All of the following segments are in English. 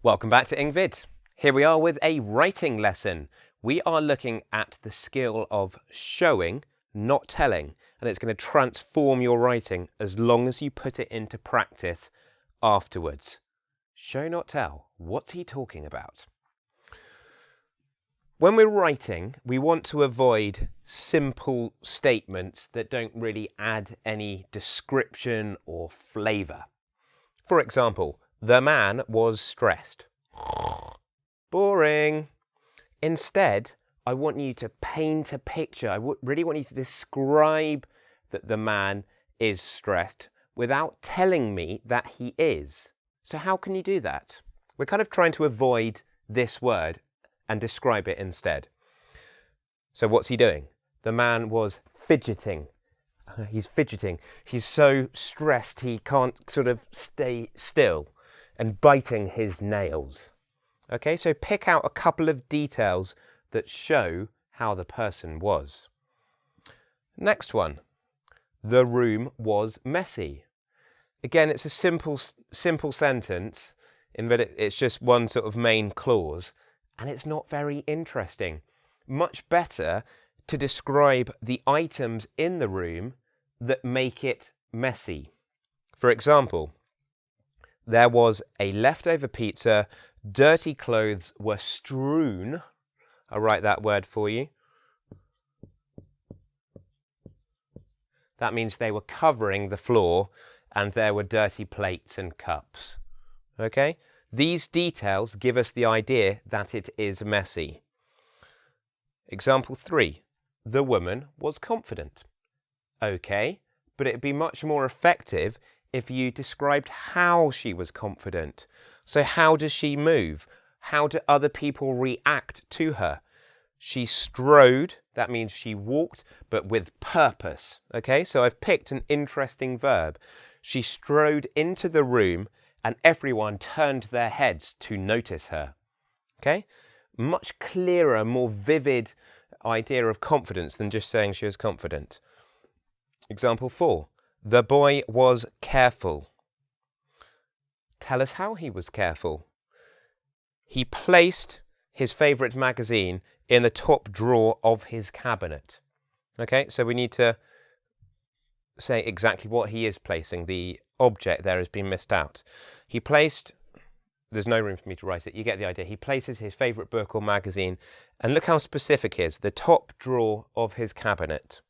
Welcome back to Engvid. Here we are with a writing lesson. We are looking at the skill of showing, not telling, and it's going to transform your writing as long as you put it into practice afterwards. Show, not tell. What's he talking about? When we're writing, we want to avoid simple statements that don't really add any description or flavour. For example, the man was stressed. Boring. Instead, I want you to paint a picture. I really want you to describe that the man is stressed without telling me that he is. So how can you do that? We're kind of trying to avoid this word and describe it instead. So what's he doing? The man was fidgeting. He's fidgeting. He's so stressed he can't sort of stay still and biting his nails. Okay, so pick out a couple of details that show how the person was. Next one. The room was messy. Again, it's a simple, simple sentence in that it's just one sort of main clause and it's not very interesting. Much better to describe the items in the room that make it messy. For example, there was a leftover pizza, dirty clothes were strewn. I'll write that word for you. That means they were covering the floor and there were dirty plates and cups. Okay? These details give us the idea that it is messy. Example 3. The woman was confident. Okay, but it'd be much more effective if you described how she was confident. So how does she move? How do other people react to her? She strode, that means she walked, but with purpose. Okay, so I've picked an interesting verb. She strode into the room and everyone turned their heads to notice her. Okay? Much clearer, more vivid idea of confidence than just saying she was confident. Example four. The boy was careful. Tell us how he was careful. He placed his favourite magazine in the top drawer of his cabinet. Okay, so we need to say exactly what he is placing. The object there has been missed out. He placed, there's no room for me to write it, you get the idea. He places his favourite book or magazine, and look how specific he is, the top drawer of his cabinet.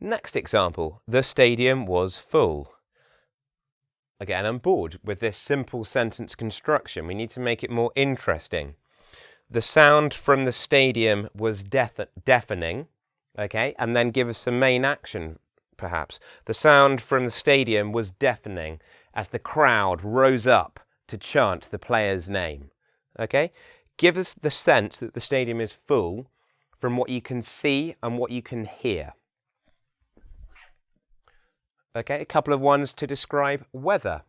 Next example, the stadium was full. Again, I'm bored with this simple sentence construction. We need to make it more interesting. The sound from the stadium was deafening okay, and then give us some main action, perhaps. The sound from the stadium was deafening as the crowd rose up to chant the player's name, okay? Give us the sense that the stadium is full from what you can see and what you can hear. Okay, a couple of ones to describe weather.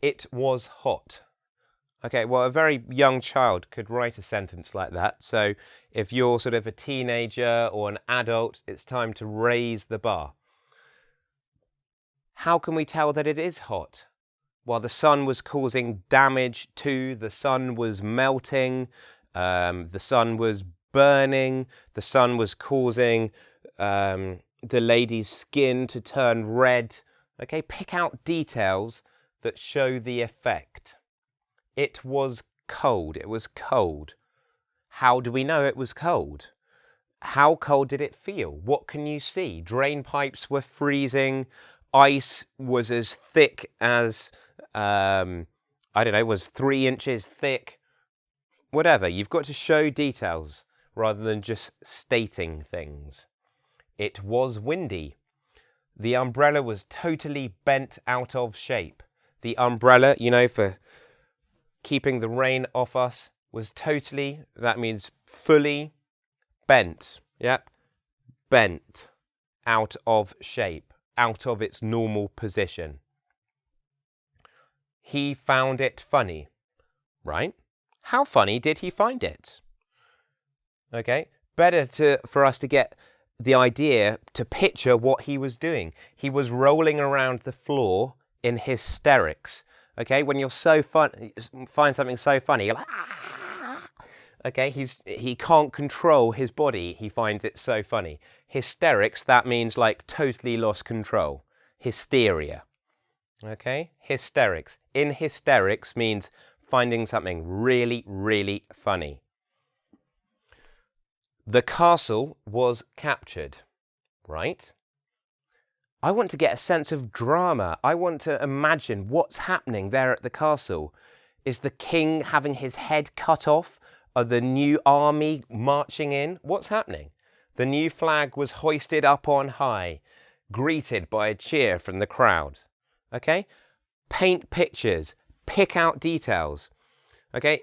It was hot. Okay, well, a very young child could write a sentence like that. So if you're sort of a teenager or an adult, it's time to raise the bar. How can we tell that it is hot? Well, the sun was causing damage to, the sun was melting, um, the sun was burning, the sun was causing um, the lady's skin to turn red. Okay, pick out details that show the effect. It was cold. It was cold. How do we know it was cold? How cold did it feel? What can you see? Drain pipes were freezing. Ice was as thick as, um, I don't know, was three inches thick. Whatever. You've got to show details rather than just stating things. It was windy. The umbrella was totally bent out of shape. The umbrella, you know, for keeping the rain off us was totally, that means fully bent. Yep, bent out of shape, out of its normal position. He found it funny, right? How funny did he find it? Okay, better to, for us to get the idea to picture what he was doing. He was rolling around the floor in hysterics Okay, when you're so fun, find something so funny, you're like, ah! okay, he's, he can't control his body. He finds it so funny. Hysterics, that means like totally lost control. Hysteria. Okay, hysterics. In hysterics means finding something really, really funny. The castle was captured, right? I want to get a sense of drama. I want to imagine what's happening there at the castle. Is the king having his head cut off? Are the new army marching in? What's happening? The new flag was hoisted up on high, greeted by a cheer from the crowd. Okay? Paint pictures, pick out details. Okay?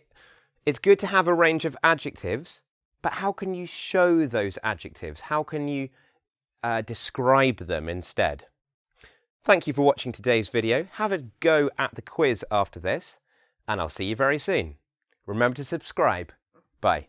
It's good to have a range of adjectives, but how can you show those adjectives? How can you uh, describe them instead. Thank you for watching today's video. Have a go at the quiz after this, and I'll see you very soon. Remember to subscribe. Bye.